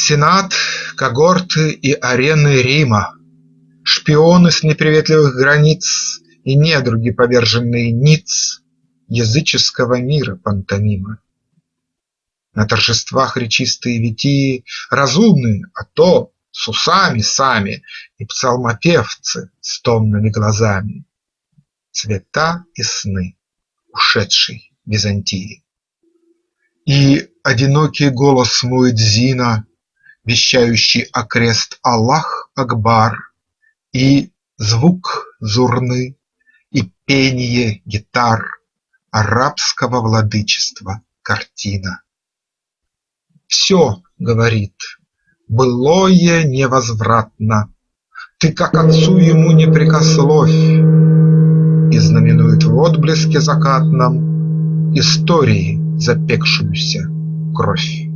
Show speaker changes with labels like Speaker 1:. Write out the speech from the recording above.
Speaker 1: Сенат, когорты и арены Рима, Шпионы с неприветливых границ И недруги, поверженные ниц Языческого мира пантомима. На торжествах речистые витии Разумные, а то с усами сами, И псалмопевцы с томными глазами, Цвета и сны ушедшей Византии. И одинокий голос муэдзина, Вещающий окрест Аллах Акбар, И звук зурны, и пение гитар Арабского владычества картина. Все, говорит, былое невозвратно, Ты как отцу ему не прикословь, И знаменует в отблеске закатном Истории запекшуюся кровь.